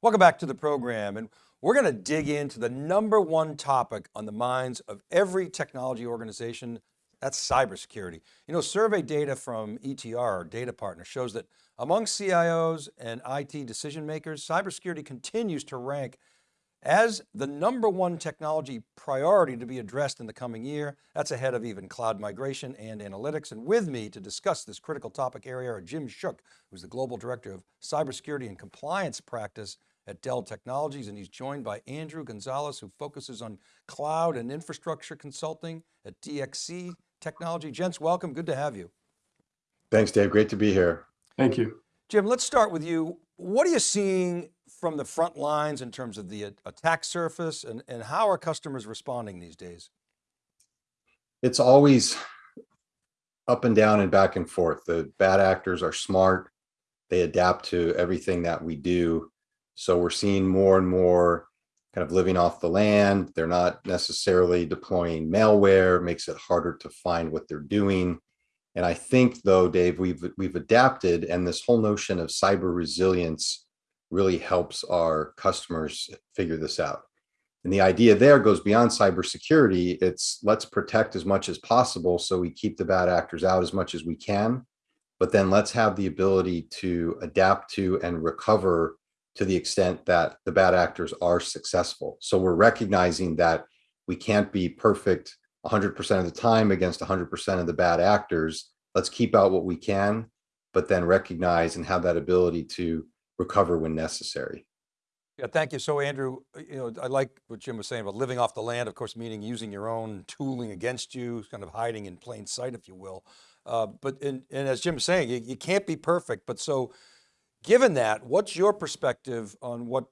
Welcome back to the program. And we're going to dig into the number one topic on the minds of every technology organization, that's cybersecurity. You know, survey data from ETR, our data partner, shows that among CIOs and IT decision makers, cybersecurity continues to rank as the number one technology priority to be addressed in the coming year. That's ahead of even cloud migration and analytics. And with me to discuss this critical topic area are Jim Shook, who's the Global Director of Cybersecurity and Compliance Practice at Dell Technologies. And he's joined by Andrew Gonzalez, who focuses on cloud and infrastructure consulting at DXC Technology. Gents, welcome, good to have you. Thanks, Dave, great to be here. Thank you. Jim, let's start with you. What are you seeing from the front lines in terms of the attack surface and, and how are customers responding these days? It's always up and down and back and forth. The bad actors are smart. They adapt to everything that we do. So we're seeing more and more kind of living off the land. They're not necessarily deploying malware, makes it harder to find what they're doing. And I think though, Dave, we've we've adapted and this whole notion of cyber resilience really helps our customers figure this out. And the idea there goes beyond cybersecurity. It's let's protect as much as possible so we keep the bad actors out as much as we can, but then let's have the ability to adapt to and recover to the extent that the bad actors are successful. So we're recognizing that we can't be perfect 100% of the time against 100% of the bad actors. Let's keep out what we can, but then recognize and have that ability to recover when necessary. Yeah, thank you. So Andrew, you know, I like what Jim was saying about living off the land, of course, meaning using your own tooling against you, kind of hiding in plain sight, if you will. Uh, but, and, and as Jim was saying, you, you can't be perfect, but so given that, what's your perspective on what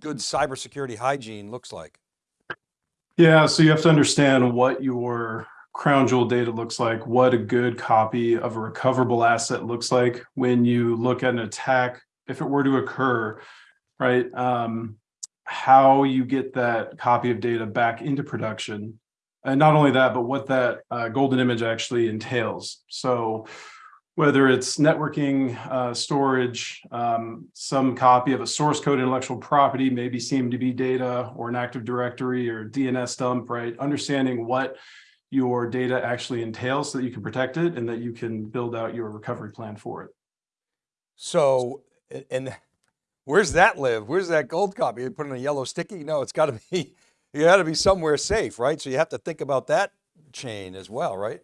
good cybersecurity hygiene looks like? Yeah, so you have to understand what your crown jewel data looks like, what a good copy of a recoverable asset looks like when you look at an attack if it were to occur, right, um, how you get that copy of data back into production. And not only that, but what that uh, golden image actually entails. So whether it's networking, uh, storage, um, some copy of a source code intellectual property, maybe CMDB data or an Active Directory or DNS dump, right? Understanding what your data actually entails so that you can protect it and that you can build out your recovery plan for it. So and where's that live? Where's that gold copy? You put in a yellow sticky? No, it's got to be, you got to be somewhere safe, right? So you have to think about that chain as well, right?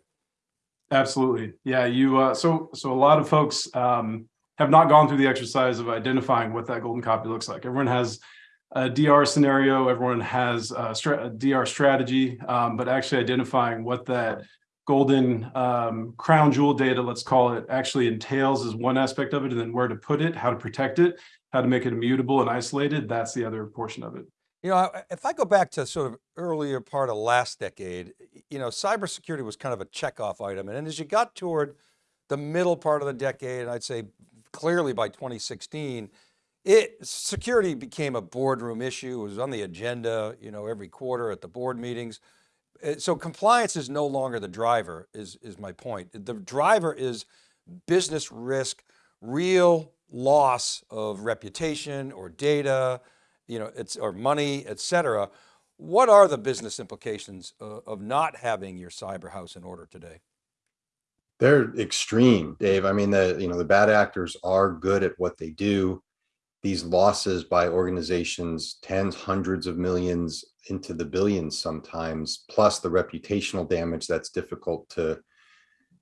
Absolutely. Yeah. You, uh, so, so a lot of folks um, have not gone through the exercise of identifying what that golden copy looks like. Everyone has a DR scenario, everyone has a, a DR strategy, um, but actually identifying what that golden um, crown jewel data, let's call it, actually entails is one aspect of it, and then where to put it, how to protect it, how to make it immutable and isolated, that's the other portion of it. You know, if I go back to sort of earlier part of last decade, you know, cybersecurity was kind of a checkoff item. And as you got toward the middle part of the decade, and I'd say clearly by 2016, it security became a boardroom issue. It was on the agenda, you know, every quarter at the board meetings. Uh, so compliance is no longer the driver is, is my point. The driver is business risk, real loss of reputation or data, you know, it's or money, et cetera. What are the business implications of, of not having your cyber house in order today? They're extreme, Dave. I mean, the, you know, the bad actors are good at what they do these losses by organizations, tens, hundreds of millions into the billions sometimes, plus the reputational damage that's difficult to,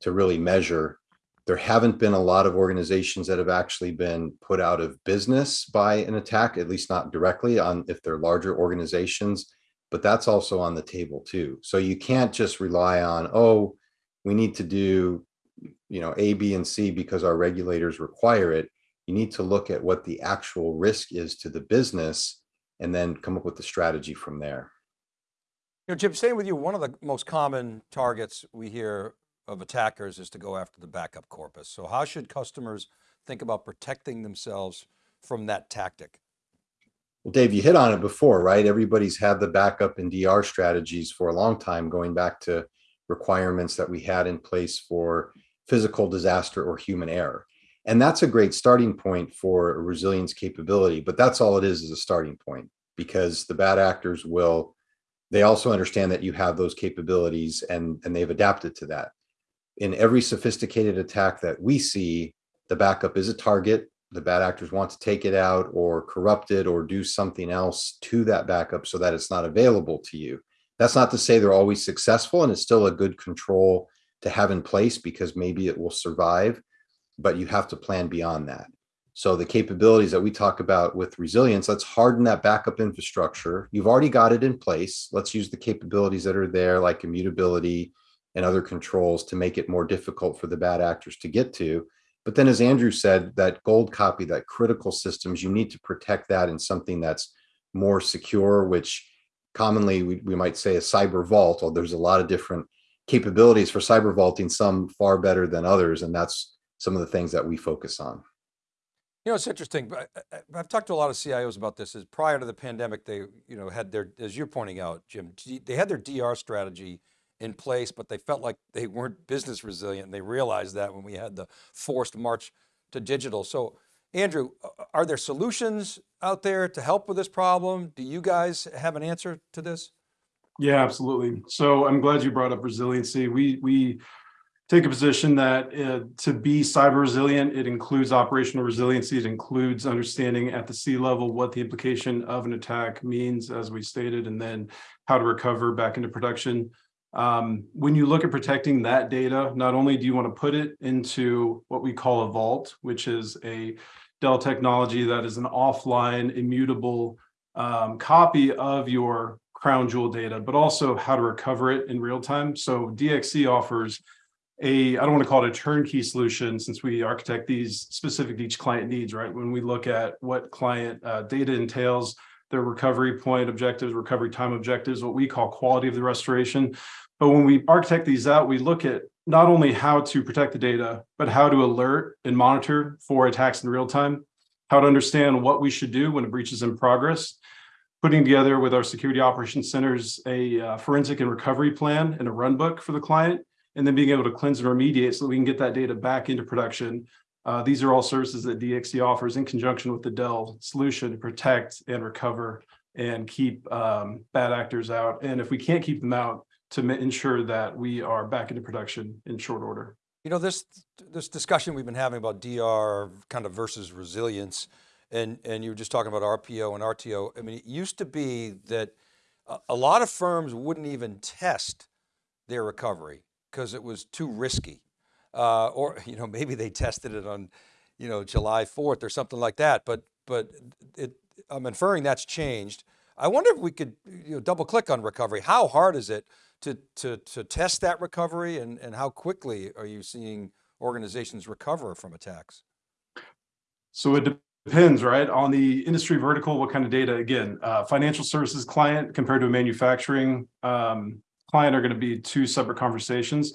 to really measure. There haven't been a lot of organizations that have actually been put out of business by an attack, at least not directly on if they're larger organizations, but that's also on the table too. So you can't just rely on, oh, we need to do you know, A, B, and C because our regulators require it you need to look at what the actual risk is to the business and then come up with the strategy from there. You know, Jim, staying with you, one of the most common targets we hear of attackers is to go after the backup corpus. So how should customers think about protecting themselves from that tactic? Well, Dave, you hit on it before, right? Everybody's had the backup and DR strategies for a long time, going back to requirements that we had in place for physical disaster or human error. And that's a great starting point for a resilience capability, but that's all it is, is a starting point because the bad actors will, they also understand that you have those capabilities and, and they've adapted to that. In every sophisticated attack that we see, the backup is a target. The bad actors want to take it out or corrupt it or do something else to that backup so that it's not available to you. That's not to say they're always successful and it's still a good control to have in place because maybe it will survive, but you have to plan beyond that. So the capabilities that we talk about with resilience, let's harden that backup infrastructure. You've already got it in place. Let's use the capabilities that are there like immutability and other controls to make it more difficult for the bad actors to get to. But then as Andrew said, that gold copy, that critical systems, you need to protect that in something that's more secure, which commonly we, we might say a cyber vault, although there's a lot of different capabilities for cyber vaulting, some far better than others. And that's some of the things that we focus on. You know, it's interesting, but uh, uh, I- I- I've talked to a lot of CIOs about this, is prior to the pandemic, they, you know, had their, as you're pointing out, Jim, they had their DR strategy in place, but they felt like they weren't business resilient. And they realized that when we had the forced march to digital. So Andrew, are there solutions out there to help with this problem? Do you guys have an answer to this? Yeah, absolutely. So I'm glad you brought up resiliency. We we take a position that uh, to be cyber resilient, it includes operational resiliency. It includes understanding at the C-level what the implication of an attack means, as we stated, and then how to recover back into production. Um, when you look at protecting that data, not only do you want to put it into what we call a vault, which is a Dell technology that is an offline immutable um, copy of your crown jewel data, but also how to recover it in real time. So DXC offers a, I don't want to call it a turnkey solution since we architect these specific to each client needs, right? When we look at what client uh, data entails, their recovery point objectives, recovery time objectives, what we call quality of the restoration. But when we architect these out, we look at not only how to protect the data, but how to alert and monitor for attacks in real time, how to understand what we should do when a breach is in progress, putting together with our security operations centers a uh, forensic and recovery plan and a run book for the client, and then being able to cleanse and remediate so that we can get that data back into production. Uh, these are all services that DXC offers in conjunction with the Dell solution to protect and recover and keep um, bad actors out. And if we can't keep them out, to ensure that we are back into production in short order. You know, this, this discussion we've been having about DR kind of versus resilience, and, and you were just talking about RPO and RTO. I mean, it used to be that a, a lot of firms wouldn't even test their recovery because it was too risky. Uh, or, you know, maybe they tested it on, you know, July 4th or something like that, but, but it, I'm inferring that's changed. I wonder if we could, you know, double click on recovery. How hard is it to, to, to test that recovery and, and how quickly are you seeing organizations recover from attacks? So it depends, right, on the industry vertical, what kind of data. Again, uh, financial services client compared to a manufacturing um, client are going to be two separate conversations.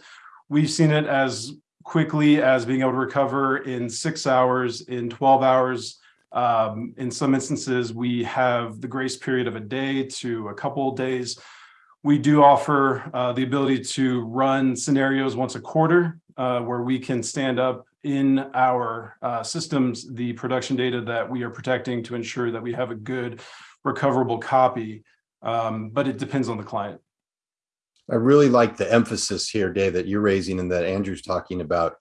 We've seen it as quickly as being able to recover in six hours, in 12 hours. Um, in some instances, we have the grace period of a day to a couple of days. We do offer uh, the ability to run scenarios once a quarter uh, where we can stand up in our uh, systems the production data that we are protecting to ensure that we have a good recoverable copy. Um, but it depends on the client. I really like the emphasis here, Dave, that you're raising and that Andrew's talking about.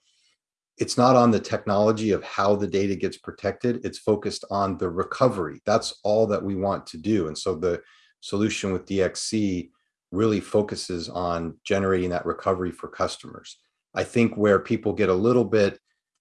It's not on the technology of how the data gets protected. It's focused on the recovery. That's all that we want to do. And so the solution with DXC really focuses on generating that recovery for customers. I think where people get a little bit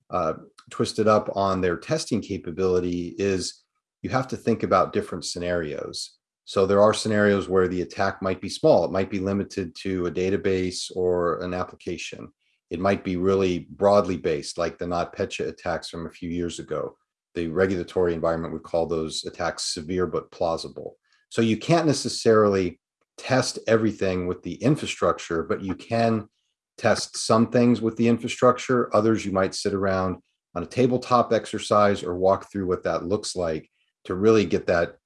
uh, twisted up on their testing capability is you have to think about different scenarios. So there are scenarios where the attack might be small. It might be limited to a database or an application. It might be really broadly based, like the NotPetya attacks from a few years ago. The regulatory environment would call those attacks severe but plausible. So you can't necessarily test everything with the infrastructure, but you can test some things with the infrastructure. Others you might sit around on a tabletop exercise or walk through what that looks like to really get that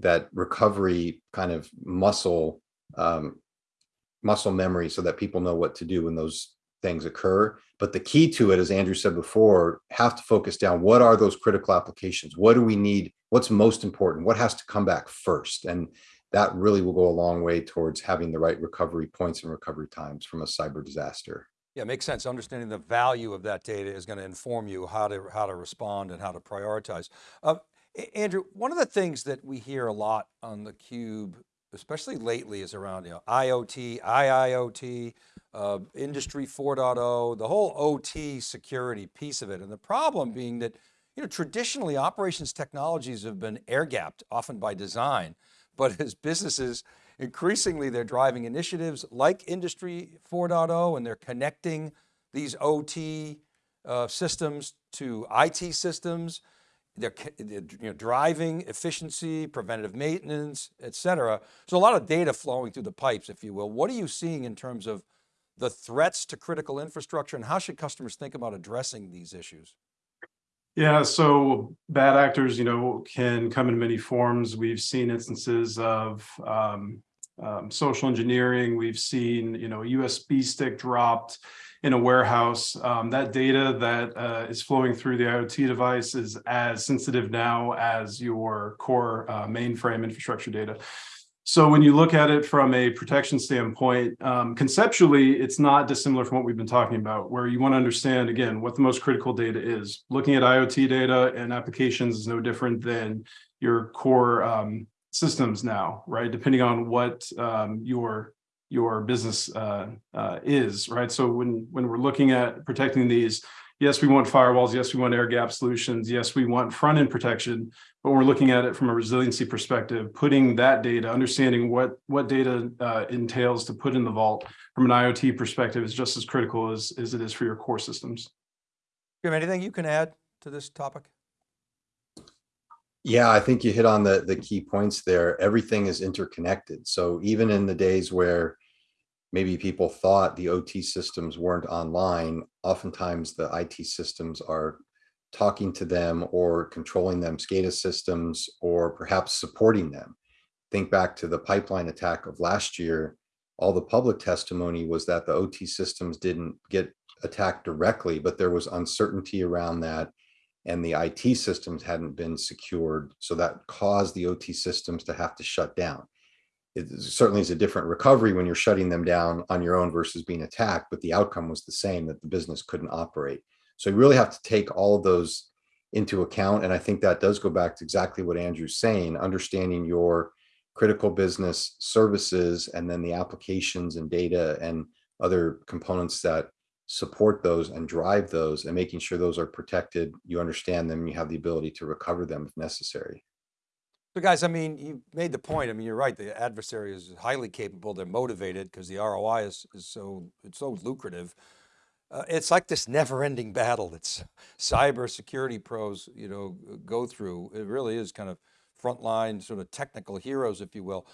that recovery kind of muscle um, muscle memory so that people know what to do when those things occur. But the key to it, as Andrew said before, have to focus down what are those critical applications? What do we need? What's most important? What has to come back first? And that really will go a long way towards having the right recovery points and recovery times from a cyber disaster. Yeah, makes sense. Understanding the value of that data is going to inform you how to, how to respond and how to prioritize. Uh, Andrew, one of the things that we hear a lot on theCUBE, especially lately is around you know, IoT, IIoT, uh, industry 4.0, the whole OT security piece of it. And the problem being that, you know, traditionally operations technologies have been air gapped often by design, but as businesses increasingly they're driving initiatives like industry 4.0 and they're connecting these OT uh, systems to IT systems. They're, you know, driving efficiency, preventative maintenance, et cetera. So a lot of data flowing through the pipes, if you will. What are you seeing in terms of the threats to critical infrastructure and how should customers think about addressing these issues? Yeah, so bad actors, you know, can come in many forms. We've seen instances of um, um, social engineering. We've seen, you know, USB stick dropped in a warehouse. Um, that data that uh, is flowing through the IoT device is as sensitive now as your core uh, mainframe infrastructure data. So when you look at it from a protection standpoint, um, conceptually, it's not dissimilar from what we've been talking about, where you want to understand, again, what the most critical data is. Looking at IoT data and applications is no different than your core um, systems now, right? Depending on what um, your your business uh, uh, is, right? So when when we're looking at protecting these, yes, we want firewalls, yes, we want air gap solutions, yes, we want front end protection, but we're looking at it from a resiliency perspective, putting that data, understanding what what data uh, entails to put in the vault from an IoT perspective is just as critical as as it is for your core systems. Have anything you can add to this topic? Yeah, I think you hit on the, the key points there. Everything is interconnected. So even in the days where maybe people thought the OT systems weren't online, oftentimes the IT systems are talking to them or controlling them, SCADA systems, or perhaps supporting them. Think back to the pipeline attack of last year. All the public testimony was that the OT systems didn't get attacked directly, but there was uncertainty around that and the IT systems hadn't been secured. So that caused the OT systems to have to shut down. It certainly is a different recovery when you're shutting them down on your own versus being attacked, but the outcome was the same that the business couldn't operate. So you really have to take all of those into account. And I think that does go back to exactly what Andrew's saying, understanding your critical business services and then the applications and data and other components that support those and drive those and making sure those are protected, you understand them, you have the ability to recover them if necessary. So guys, I mean, you made the point. I mean, you're right. The adversary is highly capable. They're motivated because the ROI is, is so, it's so lucrative. Uh, it's like this never ending battle that's cyber security pros, you know, go through. It really is kind of frontline sort of technical heroes, if you will.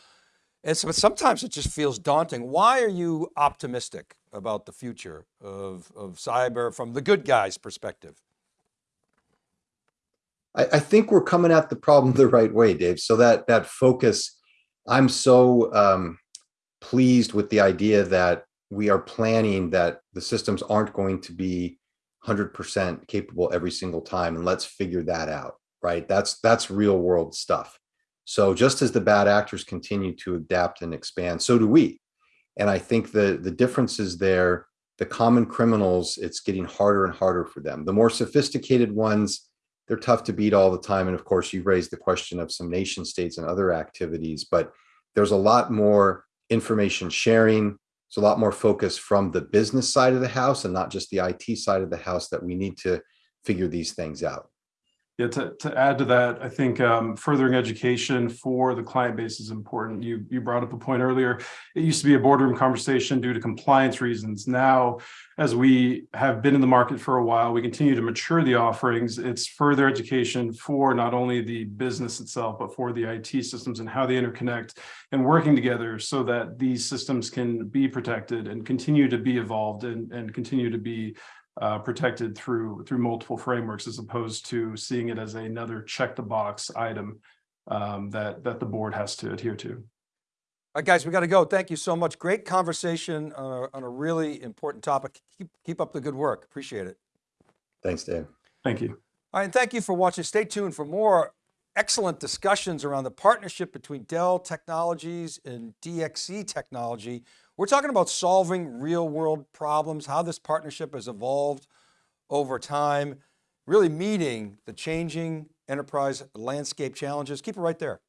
And so, sometimes it just feels daunting. Why are you optimistic about the future of, of cyber from the good guys perspective? I, I think we're coming at the problem the right way, Dave. So that that focus, I'm so um, pleased with the idea that we are planning that the systems aren't going to be 100% capable every single time, and let's figure that out. Right? That's that's real world stuff. So just as the bad actors continue to adapt and expand, so do we. And I think the the difference is there. The common criminals, it's getting harder and harder for them. The more sophisticated ones, they're tough to beat all the time. And of course, you raised the question of some nation states and other activities, but there's a lot more information sharing. There's a lot more focus from the business side of the house and not just the IT side of the house that we need to figure these things out. Yeah, to, to add to that, I think um, furthering education for the client base is important. You you brought up a point earlier. It used to be a boardroom conversation due to compliance reasons. Now, as we have been in the market for a while, we continue to mature the offerings. It's further education for not only the business itself, but for the IT systems and how they interconnect and working together so that these systems can be protected and continue to be evolved and, and continue to be uh, protected through through multiple frameworks as opposed to seeing it as another check the box item um, that that the board has to adhere to. All right, guys, we got to go. Thank you so much. Great conversation on a, on a really important topic. Keep, keep up the good work. Appreciate it. Thanks, Dave. Thank you. All right, and thank you for watching. Stay tuned for more excellent discussions around the partnership between Dell Technologies and DXC Technology. We're talking about solving real world problems, how this partnership has evolved over time, really meeting the changing enterprise landscape challenges. Keep it right there.